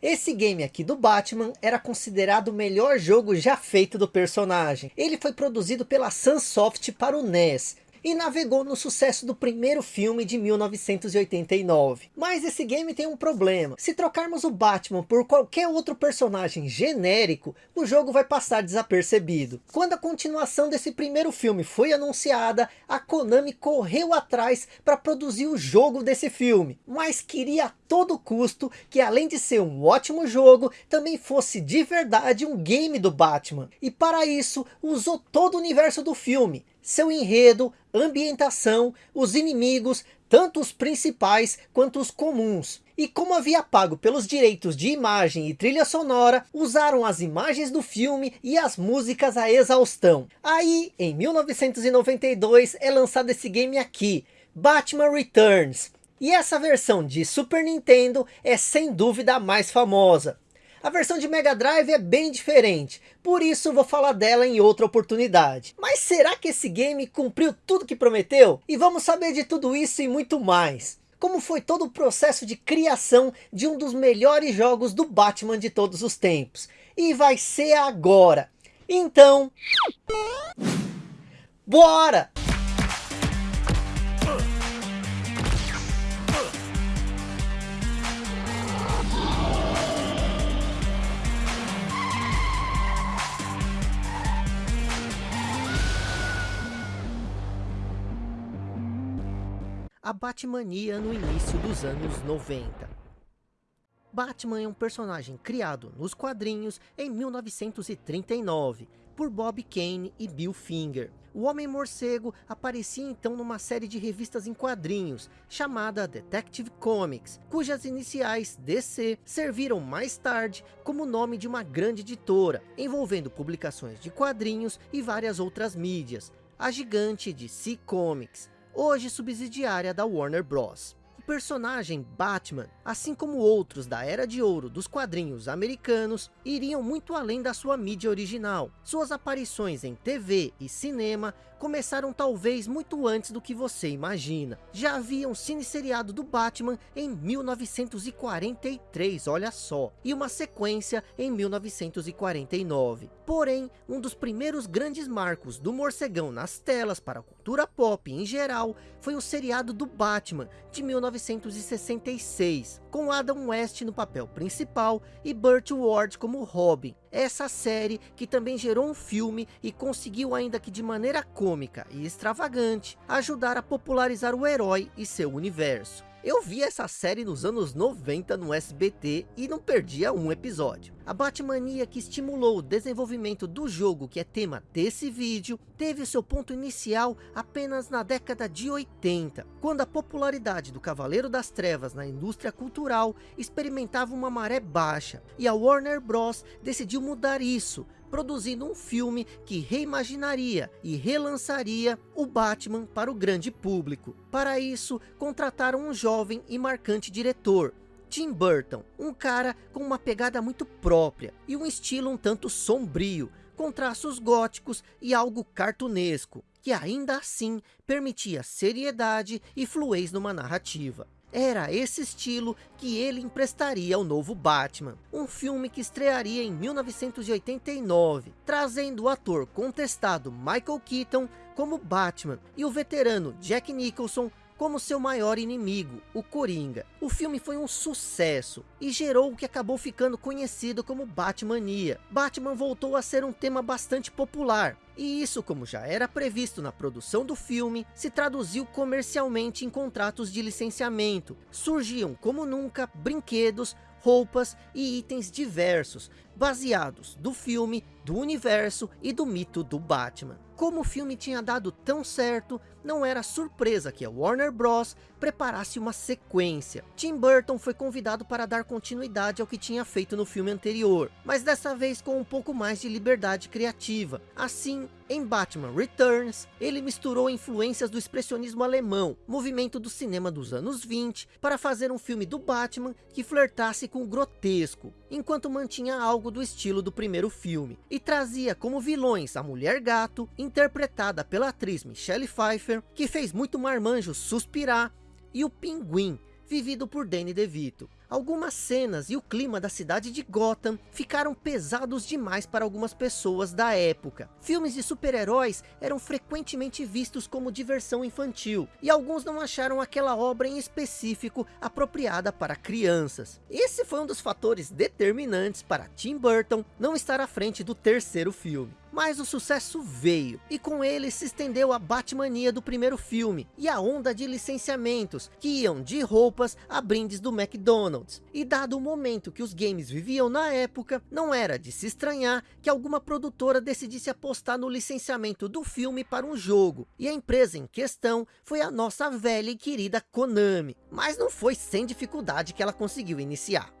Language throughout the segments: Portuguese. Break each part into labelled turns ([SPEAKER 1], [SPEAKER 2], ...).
[SPEAKER 1] Esse game aqui do Batman era considerado o melhor jogo já feito do personagem. Ele foi produzido pela Sunsoft para o NES e navegou no sucesso do primeiro filme de 1989. Mas esse game tem um problema. Se trocarmos o Batman por qualquer outro personagem genérico, o jogo vai passar desapercebido. Quando a continuação desse primeiro filme foi anunciada, a Konami correu atrás para produzir o jogo desse filme. Mas queria a todo custo que além de ser um ótimo jogo, também fosse de verdade um game do Batman. E para isso, usou todo o universo do filme seu enredo, ambientação, os inimigos, tanto os principais quanto os comuns. E como havia pago pelos direitos de imagem e trilha sonora, usaram as imagens do filme e as músicas a exaustão. Aí, em 1992, é lançado esse game aqui, Batman Returns. E essa versão de Super Nintendo é sem dúvida a mais famosa. A versão de Mega Drive é bem diferente, por isso vou falar dela em outra oportunidade. Mas será que esse game cumpriu tudo que prometeu? E vamos saber de tudo isso e muito mais. Como foi todo o processo de criação de um dos melhores jogos do Batman de todos os tempos. E vai ser agora. Então... Bora! A Batmania no início dos anos 90. Batman é um personagem criado nos quadrinhos em 1939 por Bob Kane e Bill Finger. O Homem-Morcego aparecia então numa série de revistas em quadrinhos, chamada Detective Comics, cujas iniciais DC serviram mais tarde como nome de uma grande editora, envolvendo publicações de quadrinhos e várias outras mídias, a gigante DC Comics hoje subsidiária da Warner Bros personagem Batman, assim como outros da Era de Ouro dos quadrinhos americanos, iriam muito além da sua mídia original. Suas aparições em TV e cinema começaram talvez muito antes do que você imagina. Já havia um cine seriado do Batman em 1943, olha só, e uma sequência em 1949. Porém, um dos primeiros grandes marcos do morcegão nas telas para cultura pop em geral, foi o seriado do Batman, de 1966, com Adam West no papel principal e Burt Ward como Robin. Essa série que também gerou um filme e conseguiu ainda que de maneira cômica e extravagante, ajudar a popularizar o herói e seu universo. Eu vi essa série nos anos 90 no SBT e não perdia um episódio. A Batmania que estimulou o desenvolvimento do jogo que é tema desse vídeo, teve seu ponto inicial apenas na década de 80, quando a popularidade do Cavaleiro das Trevas na indústria cultural experimentava uma maré baixa, e a Warner Bros decidiu mudar isso, produzindo um filme que reimaginaria e relançaria o Batman para o grande público. Para isso, contrataram um jovem e marcante diretor, Tim Burton, um cara com uma pegada muito própria e um estilo um tanto sombrio, com traços góticos e algo cartunesco, que ainda assim permitia seriedade e fluidez numa narrativa. Era esse estilo que ele emprestaria ao novo Batman, um filme que estrearia em 1989, trazendo o ator contestado Michael Keaton como Batman e o veterano Jack Nicholson como seu maior inimigo, o Coringa. O filme foi um sucesso e gerou o que acabou ficando conhecido como Batmania. Batman voltou a ser um tema bastante popular, e isso, como já era previsto na produção do filme, se traduziu comercialmente em contratos de licenciamento. Surgiam, como nunca, brinquedos, roupas e itens diversos, baseados do filme, do universo e do mito do Batman. Como o filme tinha dado tão certo, não era surpresa que a Warner Bros. preparasse uma sequência. Tim Burton foi convidado para dar continuidade ao que tinha feito no filme anterior, mas dessa vez com um pouco mais de liberdade criativa. Assim, em Batman Returns, ele misturou influências do expressionismo alemão, movimento do cinema dos anos 20, para fazer um filme do Batman que flertasse com o grotesco, enquanto mantinha algo do estilo do primeiro filme, e trazia como vilões a Mulher Gato, interpretada pela atriz Michelle Pfeiffer, que fez muito marmanjo suspirar, e o Pinguim, vivido por Danny DeVito. Algumas cenas e o clima da cidade de Gotham ficaram pesados demais para algumas pessoas da época. Filmes de super-heróis eram frequentemente vistos como diversão infantil, e alguns não acharam aquela obra em específico apropriada para crianças. Esse foi um dos fatores determinantes para Tim Burton não estar à frente do terceiro filme. Mas o sucesso veio, e com ele se estendeu a Batmania do primeiro filme, e a onda de licenciamentos, que iam de roupas a brindes do McDonald's. E dado o momento que os games viviam na época, não era de se estranhar que alguma produtora decidisse apostar no licenciamento do filme para um jogo. E a empresa em questão foi a nossa velha e querida Konami. Mas não foi sem dificuldade que ela conseguiu iniciar.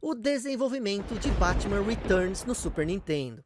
[SPEAKER 1] O desenvolvimento de Batman Returns no Super Nintendo.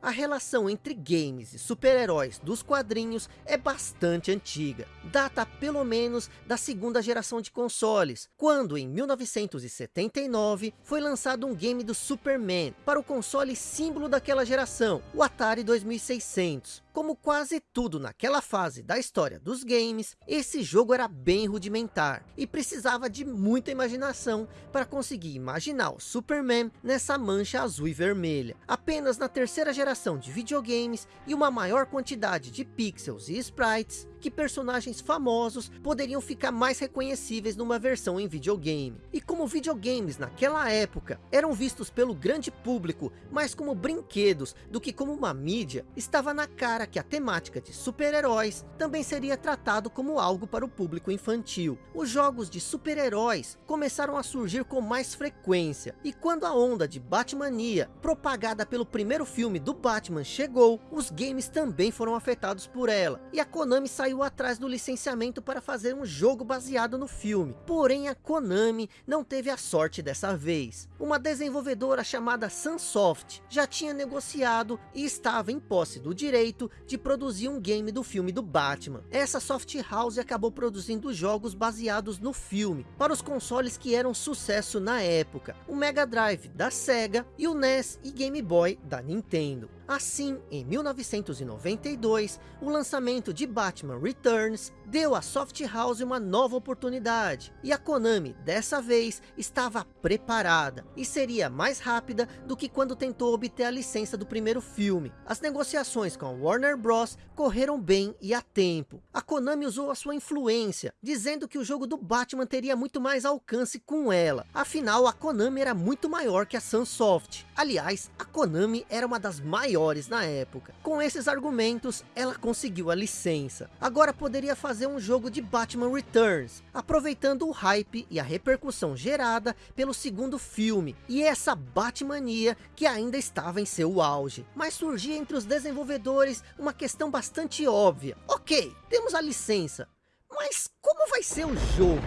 [SPEAKER 1] A relação entre games e super-heróis dos quadrinhos é bastante antiga. Data pelo menos da segunda geração de consoles, quando em 1979 foi lançado um game do Superman para o console símbolo daquela geração, o Atari 2600. Como quase tudo naquela fase da história dos games, esse jogo era bem rudimentar e precisava de muita imaginação para conseguir imaginar o Superman nessa mancha azul e vermelha. Apenas na terceira geração de videogames e uma maior quantidade de pixels e sprites, que personagens famosos poderiam ficar mais reconhecíveis numa versão em videogame. E como videogames naquela época eram vistos pelo grande público mais como brinquedos do que como uma mídia, estava na cara que a temática de super-heróis também seria tratado como algo para o público infantil. Os jogos de super-heróis começaram a surgir com mais frequência, e quando a onda de Batmania, propagada pelo primeiro filme do Batman chegou, os games também foram afetados por ela, e a Konami saiu atrás do licenciamento para fazer um jogo baseado no filme. Porém a Konami não teve a sorte dessa vez. Uma desenvolvedora chamada Sunsoft já tinha negociado e estava em posse do direito de produzir um game do filme do Batman. Essa soft house acabou produzindo jogos baseados no filme, para os consoles que eram sucesso na época, o Mega Drive da Sega e o NES e Game Boy da Nintendo. Assim, em 1992, o lançamento de Batman Returns deu à Soft House uma nova oportunidade, e a Konami, dessa vez, estava preparada, e seria mais rápida do que quando tentou obter a licença do primeiro filme. As negociações com a Warner Bros. correram bem e a tempo. A Konami usou a sua influência, dizendo que o jogo do Batman teria muito mais alcance com ela. Afinal, a Konami era muito maior que a Sunsoft. Aliás, a Konami era uma das maiores maiores na época. Com esses argumentos, ela conseguiu a licença. Agora poderia fazer um jogo de Batman Returns, aproveitando o hype e a repercussão gerada pelo segundo filme, e essa Batmania que ainda estava em seu auge. Mas surgia entre os desenvolvedores uma questão bastante óbvia. Ok, temos a licença, mas como vai ser o jogo?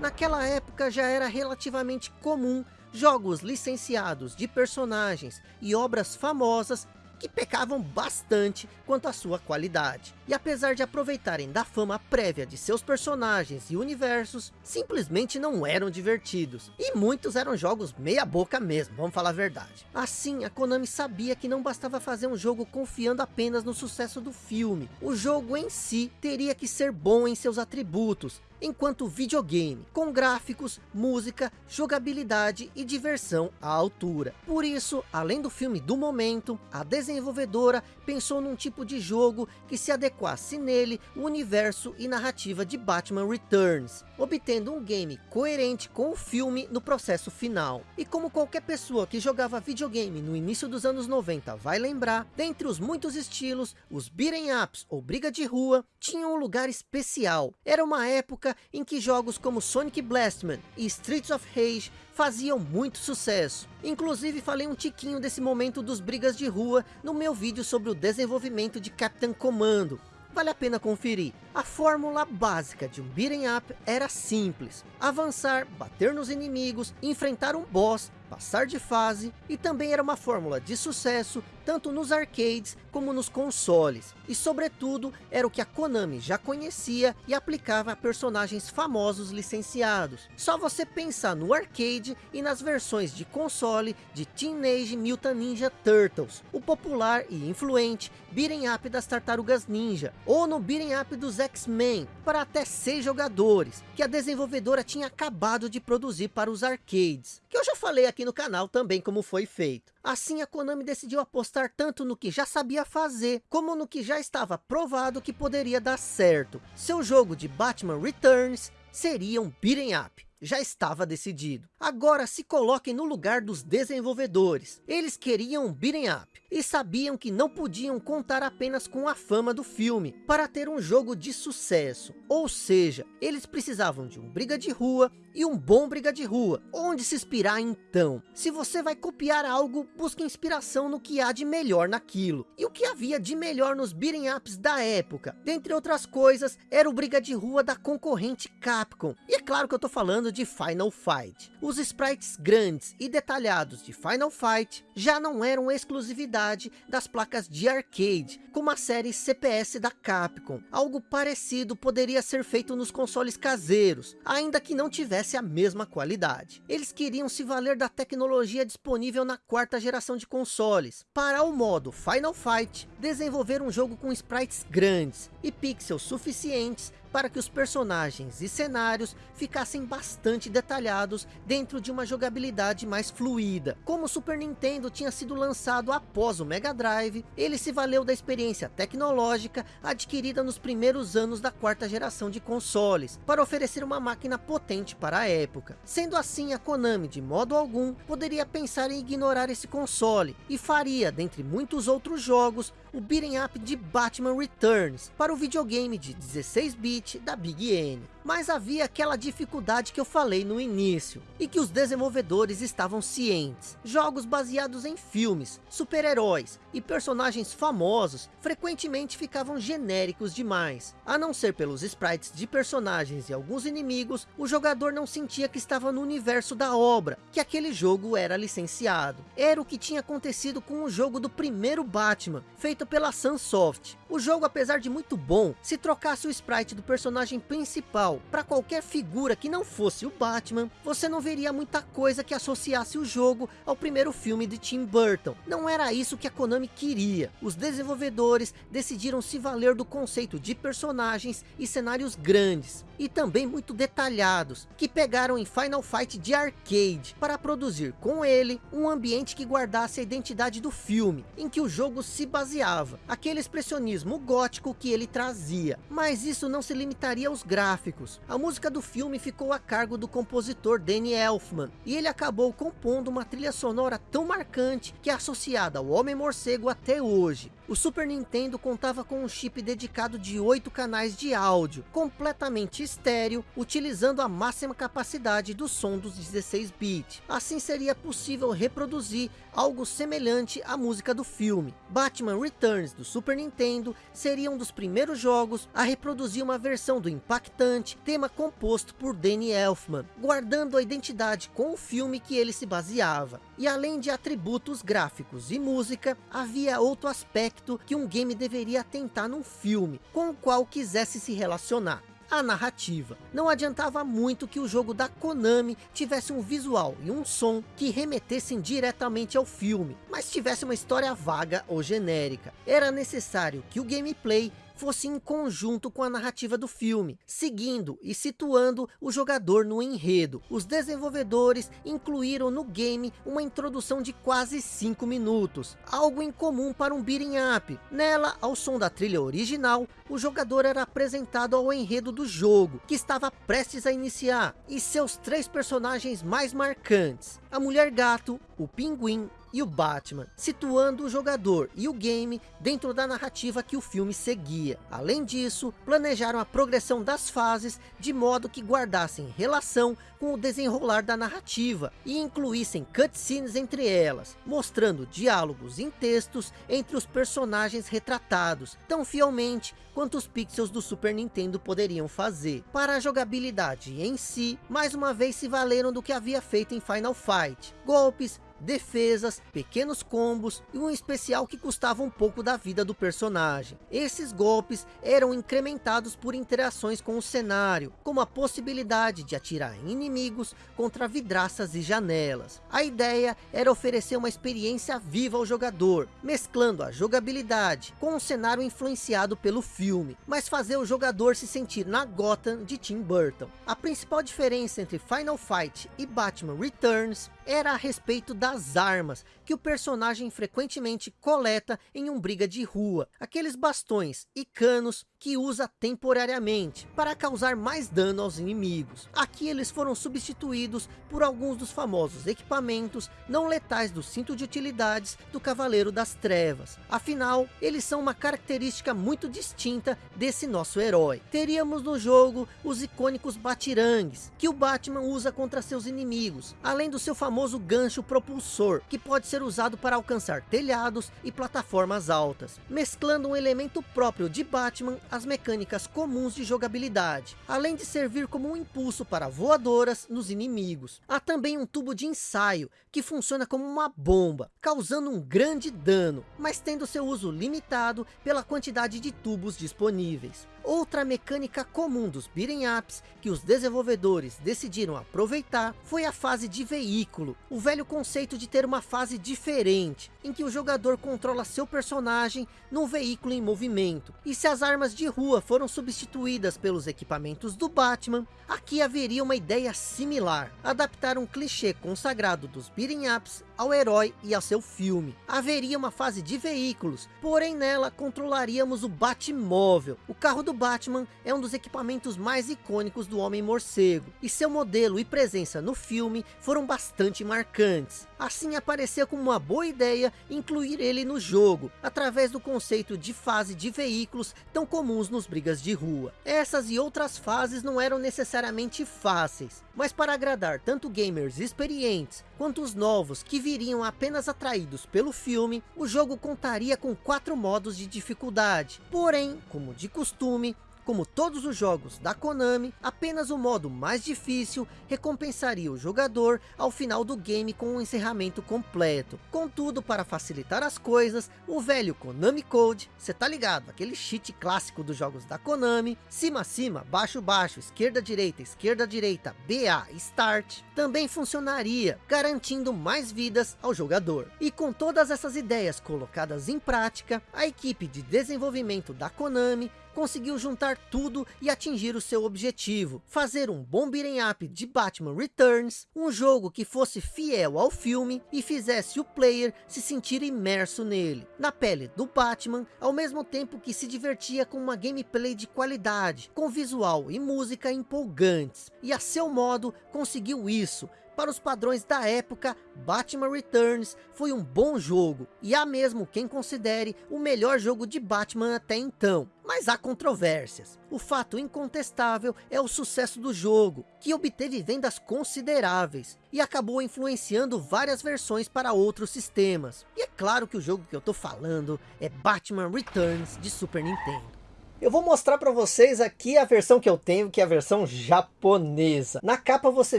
[SPEAKER 1] Naquela época já era relativamente comum jogos licenciados de personagens e obras famosas que pecavam bastante quanto à sua qualidade. E apesar de aproveitarem da fama prévia de seus personagens e universos, simplesmente não eram divertidos. E muitos eram jogos meia boca mesmo, vamos falar a verdade. Assim, a Konami sabia que não bastava fazer um jogo confiando apenas no sucesso do filme. O jogo em si teria que ser bom em seus atributos, enquanto videogame, com gráficos, música, jogabilidade e diversão à altura. Por isso, além do filme do momento, a desenvolvedora pensou num tipo de jogo que se adequasse nele o universo e narrativa de Batman Returns, obtendo um game coerente com o filme no processo final. E como qualquer pessoa que jogava videogame no início dos anos 90 vai lembrar, dentre os muitos estilos, os beat'em ups ou briga de rua, tinham um lugar especial. Era uma época época em que jogos como Sonic Blastman e Streets of Rage faziam muito sucesso. Inclusive falei um tiquinho desse momento dos brigas de rua no meu vídeo sobre o desenvolvimento de Captain Commando. Vale a pena conferir. A fórmula básica de um beat'em up era simples. Avançar, bater nos inimigos, enfrentar um boss, passar de fase, e também era uma fórmula de sucesso tanto nos arcades como nos consoles. E sobretudo, era o que a Konami já conhecia e aplicava a personagens famosos licenciados. Só você pensar no arcade e nas versões de console de Teenage Mutant Ninja Turtles, o popular e influente beat'em up das Tartarugas Ninja, ou no beat'em up dos X-Men, para até seis jogadores, que a desenvolvedora tinha acabado de produzir para os arcades, que eu já falei aqui no canal também como foi feito. Assim a Konami decidiu apostar tanto no que já sabia fazer, como no que já estava provado que poderia dar certo. Seu jogo de Batman Returns seria um beat'em up já estava decidido. Agora se coloquem no lugar dos desenvolvedores. Eles queriam um up e sabiam que não podiam contar apenas com a fama do filme para ter um jogo de sucesso. Ou seja, eles precisavam de um briga de rua e um bom briga de rua. Onde se inspirar então? Se você vai copiar algo, busque inspiração no que há de melhor naquilo. E o que havia de melhor nos beat'em ups da época? Dentre outras coisas, era o briga de rua da concorrente Capcom. E é claro que eu estou falando de Final Fight. Os sprites grandes e detalhados de Final Fight já não eram exclusividade das placas de arcade, como a série CPS da Capcom. Algo parecido poderia ser feito nos consoles caseiros, ainda que não tivesse a mesma qualidade. Eles queriam se valer da tecnologia disponível na quarta geração de consoles. Para o modo Final Fight, desenvolver um jogo com sprites grandes e pixels suficientes para que os personagens e cenários ficassem bastante detalhados dentro de uma jogabilidade mais fluida. Como o Super Nintendo tinha sido lançado após o Mega Drive, ele se valeu da experiência tecnológica adquirida nos primeiros anos da quarta geração de consoles, para oferecer uma máquina potente para a época. Sendo assim, a Konami de modo algum poderia pensar em ignorar esse console, e faria, dentre muitos outros jogos, o beat'em up de Batman Returns, para o videogame de 16 bits da Big N mas havia aquela dificuldade que eu falei no início, e que os desenvolvedores estavam cientes. Jogos baseados em filmes, super-heróis e personagens famosos frequentemente ficavam genéricos demais. A não ser pelos sprites de personagens e alguns inimigos, o jogador não sentia que estava no universo da obra, que aquele jogo era licenciado. Era o que tinha acontecido com o jogo do primeiro Batman, feito pela Sunsoft. O jogo, apesar de muito bom, se trocasse o sprite do personagem principal para qualquer figura que não fosse o Batman, você não veria muita coisa que associasse o jogo ao primeiro filme de Tim Burton. Não era isso que a Konami queria. Os desenvolvedores decidiram se valer do conceito de personagens e cenários grandes e também muito detalhados, que pegaram em Final Fight de arcade, para produzir com ele um ambiente que guardasse a identidade do filme, em que o jogo se baseava, aquele expressionismo gótico que ele trazia. Mas isso não se limitaria aos gráficos. A música do filme ficou a cargo do compositor Danny Elfman, e ele acabou compondo uma trilha sonora tão marcante que é associada ao Homem-Morcego até hoje. O Super Nintendo contava com um chip dedicado de 8 canais de áudio, completamente estéreo, utilizando a máxima capacidade do som dos 16 bits. Assim seria possível reproduzir algo semelhante à música do filme. Batman Returns do Super Nintendo seria um dos primeiros jogos a reproduzir uma versão do impactante tema composto por Danny Elfman, guardando a identidade com o filme que ele se baseava. E além de atributos gráficos e música, havia outro aspecto aspecto que um game deveria tentar num filme, com o qual quisesse se relacionar a narrativa. Não adiantava muito que o jogo da Konami tivesse um visual e um som que remetessem diretamente ao filme, mas tivesse uma história vaga ou genérica. Era necessário que o gameplay fosse em conjunto com a narrativa do filme, seguindo e situando o jogador no enredo. Os desenvolvedores incluíram no game uma introdução de quase 5 minutos, algo incomum para um beat'em up. Nela, ao som da trilha original, o jogador era apresentado ao enredo do jogo, que estava prestes a iniciar, e seus três personagens mais marcantes, a Mulher Gato, o Pinguim e o Batman, situando o jogador e o game dentro da narrativa que o filme seguia. Além disso, planejaram a progressão das fases de modo que guardassem relação com o desenrolar da narrativa e incluíssem cutscenes entre elas, mostrando diálogos em textos entre os personagens retratados, tão fielmente quanto os pixels do Super Nintendo poderiam fazer. Para a jogabilidade em si, mais uma vez se valeram do que havia feito em Final Fight, golpes, defesas, pequenos combos e um especial que custava um pouco da vida do personagem. Esses golpes eram incrementados por interações com o cenário, como a possibilidade de atirar em inimigos contra vidraças e janelas. A ideia era oferecer uma experiência viva ao jogador, mesclando a jogabilidade com um cenário influenciado pelo filme, mas fazer o jogador se sentir na Gotham de Tim Burton. A principal diferença entre Final Fight e Batman Returns era a respeito das armas que o personagem frequentemente coleta em um briga de rua, aqueles bastões e canos que usa temporariamente para causar mais dano aos inimigos. Aqui eles foram substituídos por alguns dos famosos equipamentos não letais do cinto de utilidades do Cavaleiro das Trevas. Afinal, eles são uma característica muito distinta desse nosso herói. Teríamos no jogo os icônicos batirangues, que o Batman usa contra seus inimigos, além do seu famoso gancho propulsor, que pode ser usado para alcançar telhados e plataformas altas, mesclando um elemento próprio de Batman às mecânicas comuns de jogabilidade, além de servir como um impulso para voadoras nos inimigos. Há também um tubo de ensaio, que funciona como uma bomba, causando um grande dano, mas tendo seu uso limitado pela quantidade de tubos disponíveis. Outra mecânica comum dos beat'em ups que os desenvolvedores decidiram aproveitar foi a fase de veículo, o velho conceito de ter uma fase diferente, em que o jogador controla seu personagem num veículo em movimento. E se as armas de rua foram substituídas pelos equipamentos do Batman, aqui haveria uma ideia similar, adaptar um clichê consagrado dos beat'em ups ao herói e ao seu filme. Haveria uma fase de veículos, porém nela controlaríamos o Batmóvel. O carro do Batman é um dos equipamentos mais icônicos do Homem-Morcego, e seu modelo e presença no filme foram bastante marcantes. Assim apareceu como uma boa ideia incluir ele no jogo, através do conceito de fase de veículos tão comuns nos brigas de rua. Essas e outras fases não eram necessariamente fáceis, mas para agradar tanto gamers experientes quanto os novos que viriam apenas atraídos pelo filme, o jogo contaria com quatro modos de dificuldade. Porém, como de costume, como todos os jogos da Konami, apenas o modo mais difícil recompensaria o jogador ao final do game com um encerramento completo. Contudo, para facilitar as coisas, o velho Konami Code, você tá ligado, aquele cheat clássico dos jogos da Konami, cima cima, baixo baixo, esquerda direita, esquerda direita, BA, Start, também funcionaria, garantindo mais vidas ao jogador. E com todas essas ideias colocadas em prática, a equipe de desenvolvimento da Konami conseguiu juntar tudo e atingir o seu objetivo, fazer um bom beat'em up de Batman Returns, um jogo que fosse fiel ao filme e fizesse o player se sentir imerso nele, na pele do Batman, ao mesmo tempo que se divertia com uma gameplay de qualidade, com visual e música empolgantes, e a seu modo conseguiu isso, para os padrões da época, Batman Returns foi um bom jogo, e há mesmo quem considere o melhor jogo de Batman até então. Mas há controvérsias. O fato incontestável é o sucesso do jogo, que obteve vendas consideráveis, e acabou influenciando várias versões para outros sistemas. E é claro que o jogo que eu tô falando é Batman Returns de Super Nintendo. Eu vou mostrar para vocês aqui a versão que eu tenho, que é a versão japonesa. Na capa você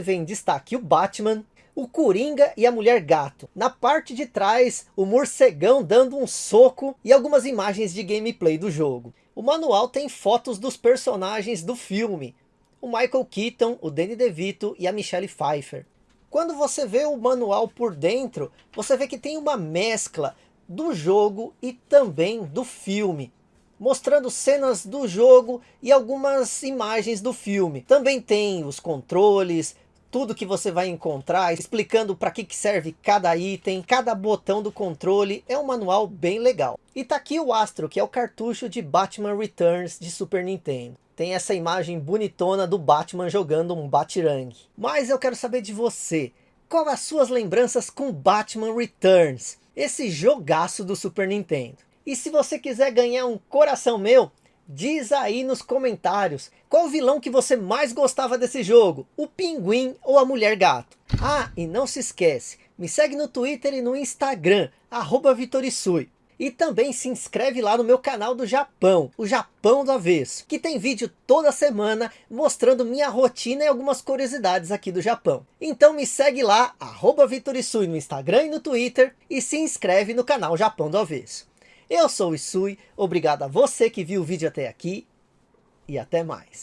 [SPEAKER 1] vê em destaque o Batman, o Coringa e a Mulher Gato. Na parte de trás, o morcegão dando um soco e algumas imagens de gameplay do jogo. O manual tem fotos dos personagens do filme. O Michael Keaton, o Danny DeVito e a Michelle Pfeiffer. Quando você vê o manual por dentro, você vê que tem uma mescla do jogo e também do filme mostrando cenas do jogo e algumas imagens do filme. Também tem os controles, tudo que você vai encontrar, explicando para que, que serve cada item, cada botão do controle, é um manual bem legal. E tá aqui o Astro, que é o cartucho de Batman Returns de Super Nintendo. Tem essa imagem bonitona do Batman jogando um Batirang. Mas eu quero saber de você, qual as suas lembranças com Batman Returns? Esse jogaço do Super Nintendo. E se você quiser ganhar um coração meu, diz aí nos comentários qual vilão que você mais gostava desse jogo, o Pinguim ou a Mulher Gato. Ah, e não se esquece, me segue no Twitter e no Instagram, arroba Vitorisui. E também se inscreve lá no meu canal do Japão, o Japão do Avesso, que tem vídeo toda semana mostrando minha rotina e algumas curiosidades aqui do Japão. Então me segue lá, arroba Vitorisui no Instagram e no Twitter, e se inscreve no canal Japão do Avesso. Eu sou o Isui, obrigado a você que viu o vídeo até aqui, e até mais.